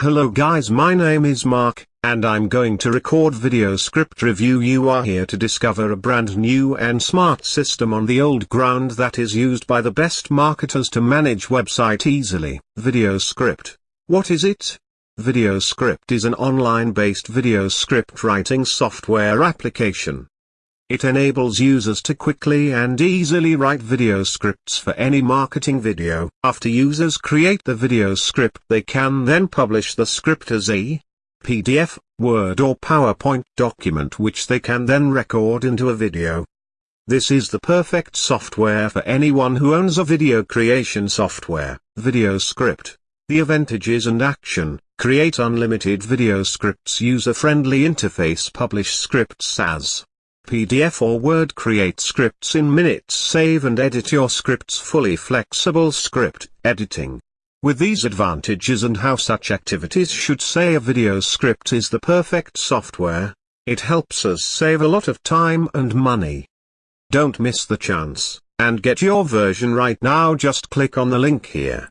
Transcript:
Hello guys my name is Mark, and I'm going to record video script review you are here to discover a brand new and smart system on the old ground that is used by the best marketers to manage website easily. Video script. What is it? Video script is an online-based video script writing software application. It enables users to quickly and easily write video scripts for any marketing video. After users create the video script they can then publish the script as a PDF, Word or PowerPoint document which they can then record into a video. This is the perfect software for anyone who owns a video creation software. Video script. The advantages and action. Create unlimited video scripts user-friendly interface publish scripts as PDF or Word create scripts in minutes save and edit your scripts fully flexible script editing. With these advantages and how such activities should say a video script is the perfect software, it helps us save a lot of time and money. Don't miss the chance, and get your version right now just click on the link here.